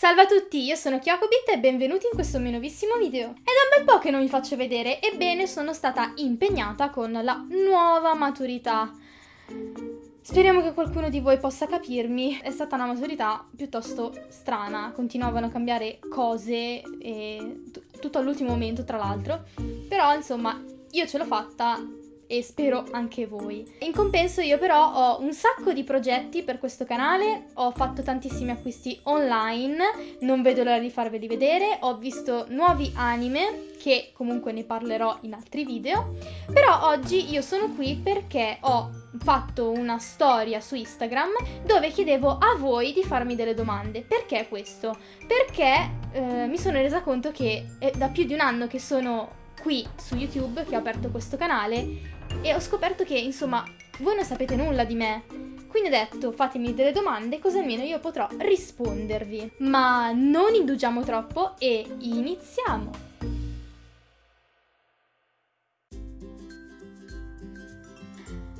Salve a tutti, io sono Kyokobit e benvenuti in questo mio nuovissimo video. È da un bel po' che non vi faccio vedere, ebbene sono stata impegnata con la nuova maturità. Speriamo che qualcuno di voi possa capirmi. È stata una maturità piuttosto strana, continuavano a cambiare cose e tutto all'ultimo momento tra l'altro. Però insomma io ce l'ho fatta e spero anche voi. In compenso io però ho un sacco di progetti per questo canale, ho fatto tantissimi acquisti online, non vedo l'ora di farveli vedere, ho visto nuovi anime che comunque ne parlerò in altri video, però oggi io sono qui perché ho fatto una storia su Instagram dove chiedevo a voi di farmi delle domande. Perché questo? Perché eh, mi sono resa conto che è da più di un anno che sono qui su YouTube che ho aperto questo canale e ho scoperto che, insomma, voi non sapete nulla di me. Quindi ho detto fatemi delle domande così almeno io potrò rispondervi. Ma non indugiamo troppo e iniziamo!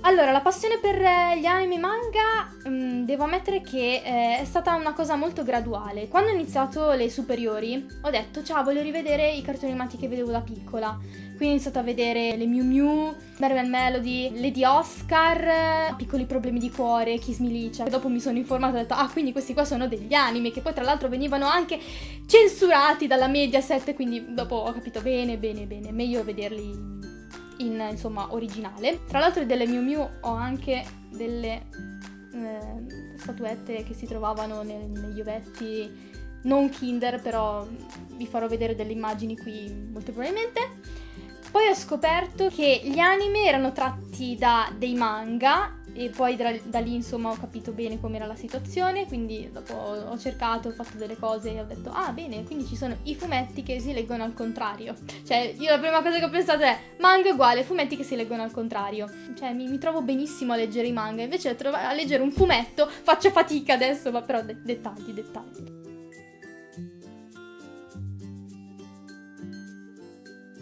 Allora, la passione per eh, gli anime manga, mh, mm, devo ammettere che eh, è stata una cosa molto graduale. Quando ho iniziato le superiori, ho detto, ciao, voglio rivedere i cartoni animati che vedevo da piccola. Quindi ho iniziato a vedere le Mew Mew, Marvel Melody, Lady Oscar, Piccoli problemi di cuore, Kiss Me. E dopo mi sono informata e ho detto, ah, quindi questi qua sono degli anime, che poi tra l'altro venivano anche censurati dalla Mediaset, quindi dopo ho capito bene, bene, bene, meglio vederli in insomma originale. Tra l'altro delle Miu Miu ho anche delle eh, statuette che si trovavano nel, negli ovetti non Kinder, però vi farò vedere delle immagini qui molto probabilmente. Poi ho scoperto che gli anime erano tratti da dei manga e poi da, da lì insomma ho capito bene com'era la situazione, quindi dopo ho cercato, ho fatto delle cose e ho detto ah bene, quindi ci sono i fumetti che si leggono al contrario. Cioè io la prima cosa che ho pensato è manga uguale, fumetti che si leggono al contrario. Cioè mi, mi trovo benissimo a leggere i manga, invece a, a leggere un fumetto faccio fatica adesso, ma però de- dettagli, dettagli.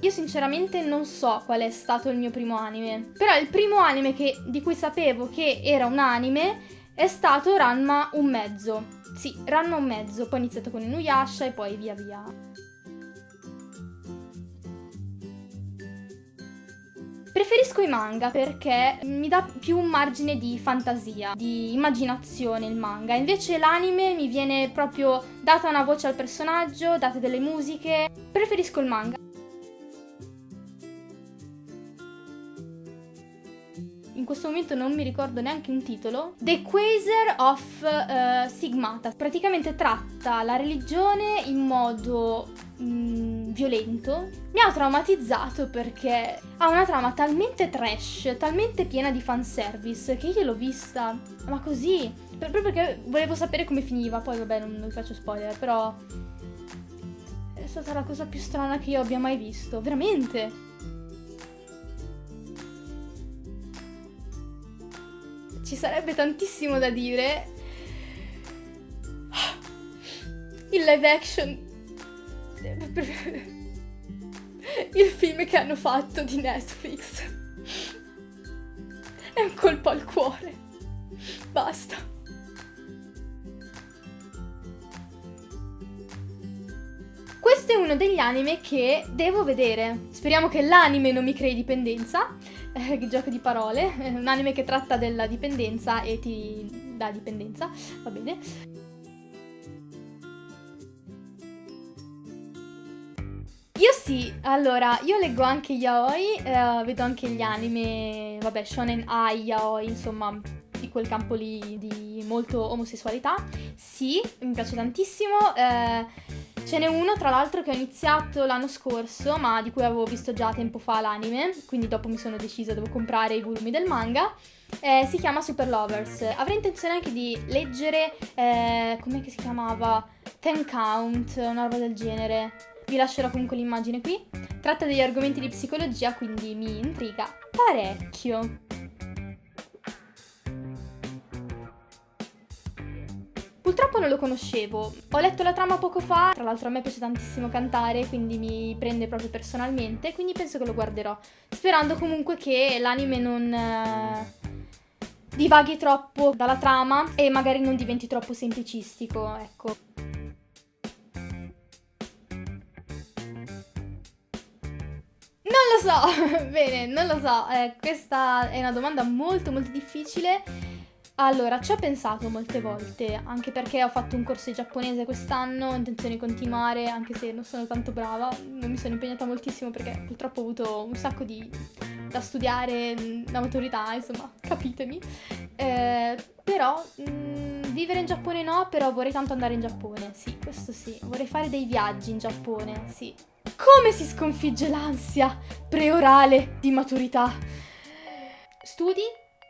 Io sinceramente non so qual è stato il mio primo anime, però il primo anime che, di cui sapevo che era un anime è stato Ranma un mezzo. Sì, Ranma un mezzo, poi ho iniziato con Inuyasha e poi via via. Preferisco i manga perché mi dà più un margine di fantasia, di immaginazione il manga. Invece l'anime mi viene proprio data una voce al personaggio, date delle musiche. Preferisco il manga. Questo momento non mi ricordo neanche un titolo. The Quasar of uh, Sigmata. Praticamente tratta la religione in modo mm, violento. Mi ha traumatizzato perché ha una trama talmente trash, talmente piena di fanservice che io l'ho vista, ma così, proprio perché volevo sapere come finiva. Poi vabbè, non vi faccio spoiler, però è stata la cosa più strana che io abbia mai visto, veramente. Ci sarebbe tantissimo da dire. Il live action. Il film che hanno fatto di Netflix. È un colpo al cuore. Basta. Questo è uno degli anime che devo vedere. Speriamo che l'anime non mi crei dipendenza eh, gioco di parole, un anime che tratta della dipendenza e ti dà dipendenza, va bene. Io sì, allora, io leggo anche yaoi, eh, vedo anche gli anime, vabbè, shonen ai, yaoi, insomma, di quel campo lì di molto omosessualità. Sì, mi piace tantissimo. Eh, Ce n'è uno, tra l'altro, che ho iniziato l'anno scorso, ma di cui avevo visto già tempo fa l'anime, quindi dopo mi sono decisa, devo comprare i volumi del manga. Eh, si chiama Super Lovers. Avrei intenzione anche di leggere, eh, com'è che si chiamava? Ten Count, una roba del genere. Vi lascerò comunque l'immagine qui. Tratta degli argomenti di psicologia, quindi mi intriga parecchio. gioco non lo conoscevo. Ho letto la trama poco fa, tra l'altro a me piace tantissimo cantare, quindi mi prende proprio personalmente, quindi penso che lo guarderò. Sperando comunque che l'anime non... Eh, divaghi troppo dalla trama e magari non diventi troppo semplicistico, ecco. Non lo so, bene, non lo so, eh, questa è una domanda molto molto difficile allora, ci ho pensato molte volte, anche perché ho fatto un corso di giapponese quest'anno, ho intenzione di continuare, anche se non sono tanto brava, non mi sono impegnata moltissimo perché purtroppo ho avuto un sacco di da studiare, la maturità, insomma, capitemi. Eh, però mh, vivere in Giappone no, però vorrei tanto andare in Giappone, sì, questo sì. Vorrei fare dei viaggi in Giappone, sì. Come si sconfigge l'ansia preorale di maturità? Studi,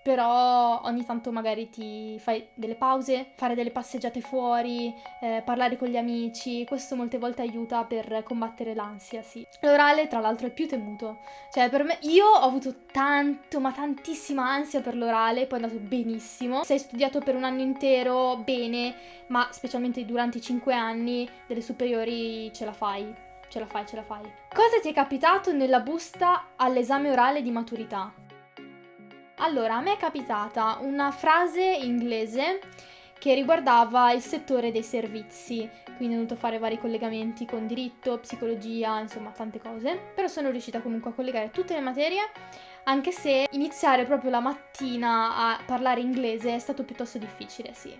però ogni tanto magari ti fai delle pause, fare delle passeggiate fuori, eh, parlare con gli amici, questo molte volte aiuta per combattere l'ansia, sì. L'orale, tra l'altro, è più temuto. Cioè, per me, io ho avuto tanto, ma tantissima ansia per l'orale, poi è andato benissimo. Se hai studiato per un anno intero, bene, ma specialmente durante i 5 anni delle superiori ce la fai. Ce la fai, ce la fai. Cosa ti è capitato nella busta all'esame orale di maturità? Allora, a me è capitata una frase inglese che riguardava il settore dei servizi, quindi ho dovuto fare vari collegamenti con diritto, psicologia, insomma tante cose, però sono riuscita comunque a collegare tutte le materie, anche se iniziare proprio la mattina a parlare inglese è stato piuttosto difficile, sì.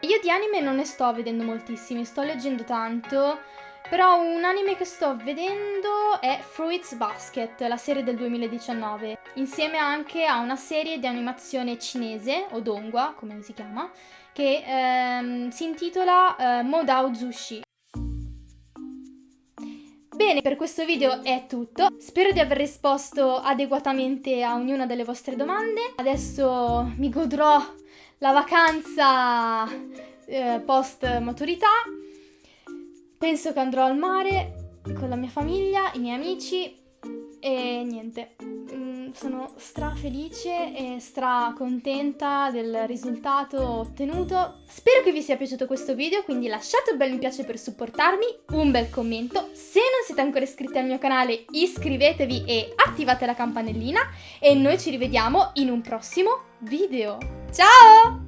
Io di anime non ne sto vedendo moltissimi, sto leggendo tanto, però un anime che sto vedendo è Fruits Basket, la serie del 2019, insieme anche a una serie di animazione cinese, o dongua, come si chiama, che ehm, si intitola eh, Modao Zushi. Bene, per questo video è tutto. Spero di aver risposto adeguatamente a ognuna delle vostre domande. Adesso mi godrò la vacanza eh, post maturità Penso che andrò al mare con la mia famiglia, i miei amici e niente. Mm, sono stra felice e stra contenta del risultato ottenuto. Spero che vi sia piaciuto questo video, quindi lasciate un bel mi piace per supportarmi, un bel commento. Se non siete ancora iscritti al mio canale iscrivetevi e attivate la campanellina e noi ci rivediamo in un prossimo video. Ciao!